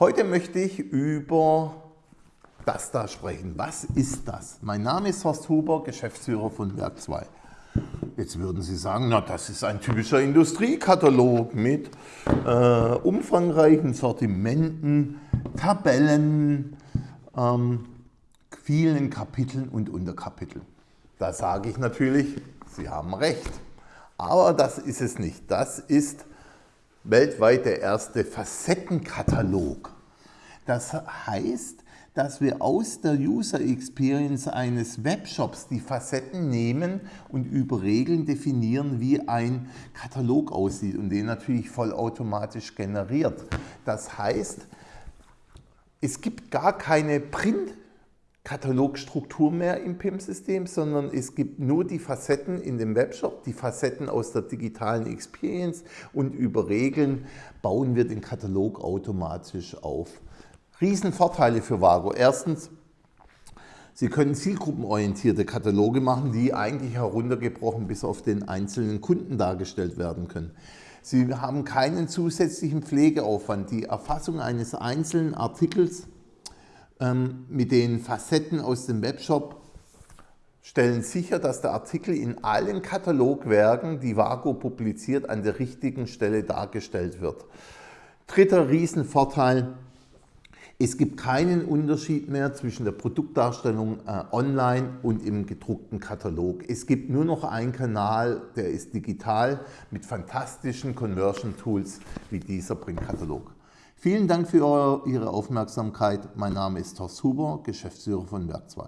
Heute möchte ich über das da sprechen. Was ist das? Mein Name ist Horst Huber, Geschäftsführer von Werk 2. Jetzt würden Sie sagen, na das ist ein typischer Industriekatalog mit äh, umfangreichen Sortimenten, Tabellen, ähm, vielen Kapiteln und Unterkapiteln. Da sage ich natürlich, Sie haben recht. Aber das ist es nicht. Das ist weltweit der erste Facettenkatalog. Das heißt, dass wir aus der User Experience eines Webshops die Facetten nehmen und über Regeln definieren, wie ein Katalog aussieht und den natürlich vollautomatisch generiert. Das heißt, es gibt gar keine Print Katalogstruktur mehr im PIM-System, sondern es gibt nur die Facetten in dem Webshop, die Facetten aus der digitalen Experience und über Regeln bauen wir den Katalog automatisch auf. Riesenvorteile für Vago. Erstens, Sie können zielgruppenorientierte Kataloge machen, die eigentlich heruntergebrochen bis auf den einzelnen Kunden dargestellt werden können. Sie haben keinen zusätzlichen Pflegeaufwand. Die Erfassung eines einzelnen Artikels ähm, mit den Facetten aus dem Webshop stellen sicher, dass der Artikel in allen Katalogwerken, die Vago publiziert, an der richtigen Stelle dargestellt wird. Dritter Riesenvorteil, es gibt keinen Unterschied mehr zwischen der Produktdarstellung äh, online und im gedruckten Katalog. Es gibt nur noch einen Kanal, der ist digital mit fantastischen Conversion Tools wie dieser Printkatalog. Vielen Dank für Ihre Aufmerksamkeit. Mein Name ist Horst Huber, Geschäftsführer von Werk 2.